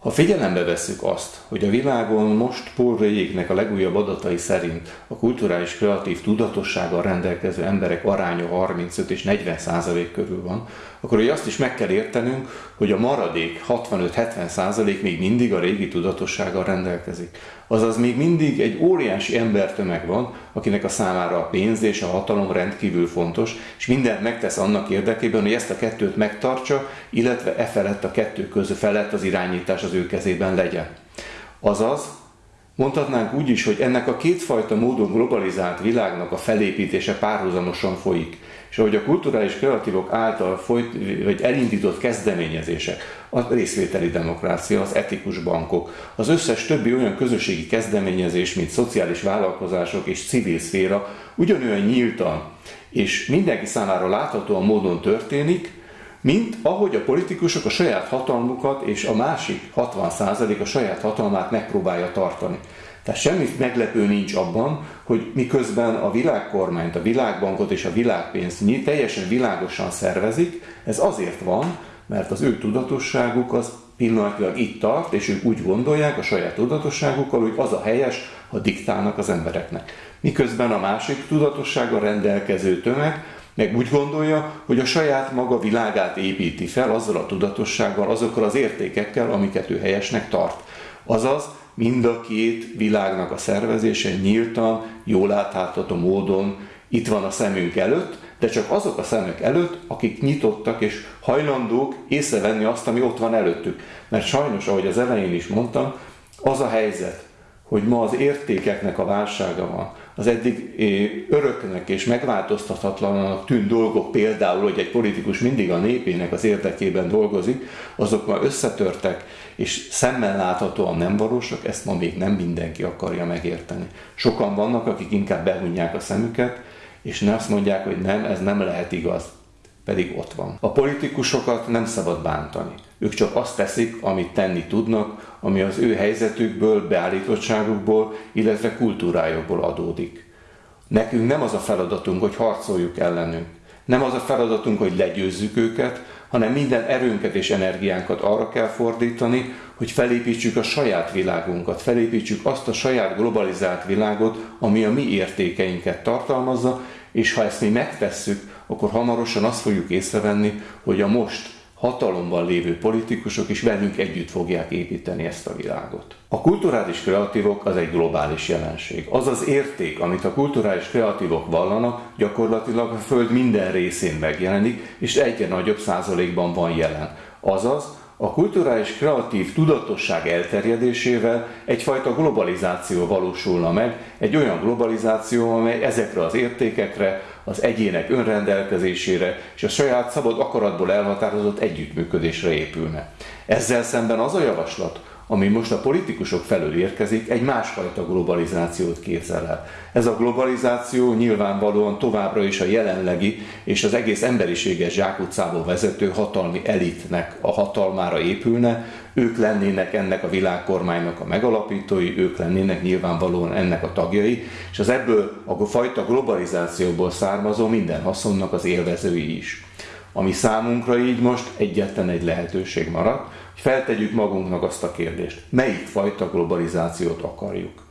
Ha figyelembe vesszük azt, hogy a világon most Paul Rayéknek a legújabb adatai szerint a kulturális kreatív tudatossággal rendelkező emberek aránya 35 és 40 százalék körül van, akkor hogy azt is meg kell értenünk, hogy a maradék 65-70 százalék még mindig a régi tudatossággal rendelkezik. Azaz még mindig egy óriási embertömeg van, akinek a számára a pénz és a hatalom rendkívül fontos, és mindent megtesz annak érdekében, hogy ezt a kettőt megtartsa, illetve e felett a kettő között felett az irányítás az ő kezében legyen. Azaz, mondhatnánk úgy is, hogy ennek a kétfajta módon globalizált világnak a felépítése párhuzamosan folyik és ahogy a kulturális kreatívok által folyt, vagy elindított kezdeményezések, a részvételi demokrácia, az etikus bankok, az összes többi olyan közösségi kezdeményezés, mint szociális vállalkozások és civil szféra ugyanolyan nyíltan és mindenki számára láthatóan módon történik, mint ahogy a politikusok a saját hatalmukat és a másik 60% a saját hatalmát megpróbálja tartani. Tehát semmi meglepő nincs abban, hogy miközben a világkormányt, a világbankot és a világpénzt teljesen világosan szervezik, ez azért van, mert az ő tudatosságuk az pillanatilag itt tart, és ők úgy gondolják a saját tudatosságukkal, hogy az a helyes, ha diktálnak az embereknek. Miközben a másik tudatossággal rendelkező tömeg meg úgy gondolja, hogy a saját maga világát építi fel azzal a tudatossággal, azokkal az értékekkel, amiket ő helyesnek tart. Azaz, mind a két világnak a szervezése nyíltan, jól látható módon itt van a szemünk előtt, de csak azok a szemek előtt, akik nyitottak és hajlandók észrevenni azt, ami ott van előttük. Mert sajnos, ahogy az elején is mondtam, az a helyzet, hogy ma az értékeknek a válsága van, az eddig öröknek és megváltoztathatlanak tűnt dolgok, például, hogy egy politikus mindig a népének az érdekében dolgozik, azok már összetörtek, és szemmel láthatóan nem valósak, ezt ma még nem mindenki akarja megérteni. Sokan vannak, akik inkább behunják a szemüket, és ne azt mondják, hogy nem, ez nem lehet igaz, pedig ott van. A politikusokat nem szabad bántani. Ők csak azt teszik, amit tenni tudnak, ami az ő helyzetükből, beállítottságukból, illetve kultúrájukból adódik. Nekünk nem az a feladatunk, hogy harcoljuk ellenünk. Nem az a feladatunk, hogy legyőzzük őket, hanem minden erőnket és energiánkat arra kell fordítani, hogy felépítsük a saját világunkat, felépítsük azt a saját globalizált világot, ami a mi értékeinket tartalmazza, és ha ezt mi megtesszük, akkor hamarosan azt fogjuk észrevenni, hogy a most hatalomban lévő politikusok is velünk együtt fogják építeni ezt a világot. A kulturális kreatívok az egy globális jelenség. Az az érték, amit a kulturális kreatívok vallanak, gyakorlatilag a Föld minden részén megjelenik, és egyre nagyobb százalékban van jelen. Azaz, a kulturális kreatív tudatosság elterjedésével egyfajta globalizáció valósulna meg, egy olyan globalizáció, amely ezekre az értékekre, az egyének önrendelkezésére és a saját szabad akaratból elhatározott együttműködésre épülne. Ezzel szemben az a javaslat, ami most a politikusok felől érkezik, egy másfajta globalizációt képzel el. Ez a globalizáció nyilvánvalóan továbbra is a jelenlegi és az egész emberiséges zsákutcából vezető hatalmi elitnek a hatalmára épülne, ők lennének ennek a világkormánynak a megalapítói, ők lennének nyilvánvalóan ennek a tagjai, és az ebből a fajta globalizációból származó minden haszonnak az élvezői is. Ami számunkra így most egyetlen egy lehetőség maradt, feltegyük magunknak azt a kérdést, melyik fajta globalizációt akarjuk.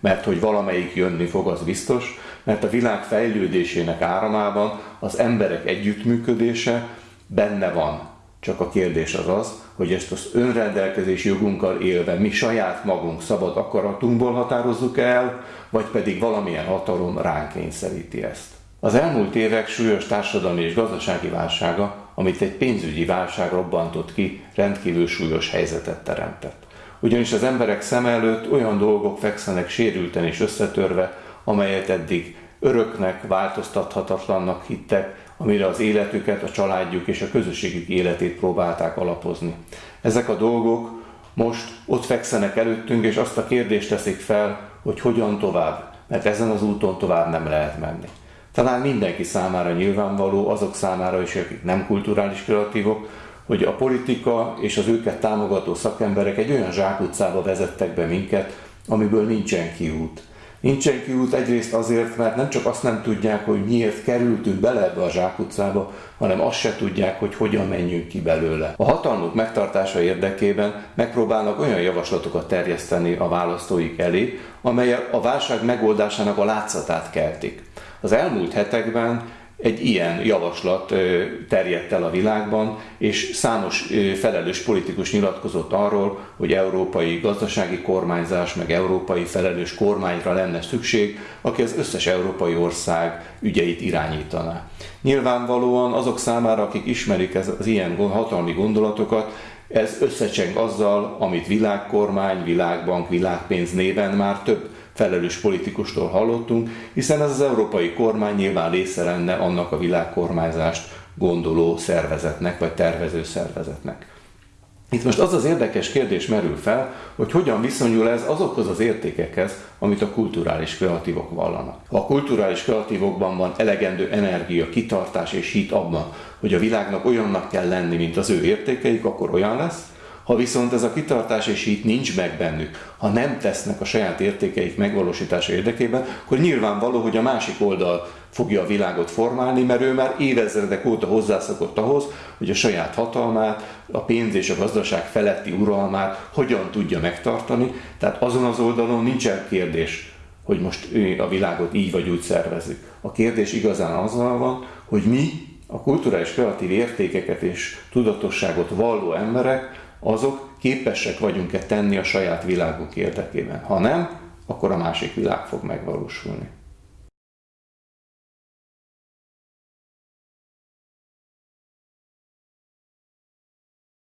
Mert hogy valamelyik jönni fog, az biztos, mert a világ fejlődésének áramában az emberek együttműködése benne van. Csak a kérdés az az, hogy ezt az önrendelkezés jogunkkal élve mi saját magunk szabad akaratunkból határozzuk el, vagy pedig valamilyen hatalom ránk kényszeríti ezt. Az elmúlt évek súlyos társadalmi és gazdasági válsága, amit egy pénzügyi válság robbantott ki, rendkívül súlyos helyzetet teremtett. Ugyanis az emberek szem előtt olyan dolgok fekszenek sérülten és összetörve, amelyet eddig öröknek, változtathatatlannak hittek, amire az életüket, a családjuk és a közösségük életét próbálták alapozni. Ezek a dolgok most ott fekszenek előttünk, és azt a kérdést teszik fel, hogy hogyan tovább, mert ezen az úton tovább nem lehet menni. Talán mindenki számára nyilvánvaló, azok számára is, akik nem kulturális kreatívok, hogy a politika és az őket támogató szakemberek egy olyan zsákutcába vezettek be minket, amiből nincsen kiút. Nincsen kiút egyrészt azért, mert nem csak azt nem tudják, hogy miért kerültünk bele ebbe a zsákutcába, hanem azt se tudják, hogy hogyan menjünk ki belőle. A hatalmuk megtartása érdekében megpróbálnak olyan javaslatokat terjeszteni a választóik elé, amelyek a válság megoldásának a látszatát keltik. Az elmúlt hetekben egy ilyen javaslat terjedt el a világban, és számos felelős politikus nyilatkozott arról, hogy európai gazdasági kormányzás, meg európai felelős kormányra lenne szükség, aki az összes európai ország ügyeit irányítaná. Nyilvánvalóan azok számára, akik ismerik ez, az ilyen hatalmi gondolatokat, ez összecseng azzal, amit világkormány, világbank, világpénz néven már több felelős politikustól hallottunk, hiszen ez az európai kormány nyilván része lenne annak a világkormányzást gondoló szervezetnek, vagy tervező szervezetnek. Itt most az az érdekes kérdés merül fel, hogy hogyan viszonyul ez azokhoz az értékekhez, amit a kulturális kreatívok vallanak. Ha a kulturális kreatívokban van elegendő energia, kitartás és hit abban, hogy a világnak olyannak kell lenni, mint az ő értékeik, akkor olyan lesz, ha viszont ez a kitartás és hit nincs meg bennük, ha nem tesznek a saját értékeik megvalósítása érdekében, akkor nyilvánvaló, hogy a másik oldal fogja a világot formálni, mert ő már évezredek óta hozzászokott ahhoz, hogy a saját hatalmát, a pénz és a gazdaság feletti uralmát hogyan tudja megtartani. Tehát azon az oldalon nincsen kérdés, hogy most a világot így vagy úgy szervezzük. A kérdés igazán azzal van, hogy mi a kulturális kreatív értékeket és tudatosságot valló emberek azok képesek vagyunk-e tenni a saját világunk érdekében. Ha nem, akkor a másik világ fog megvalósulni.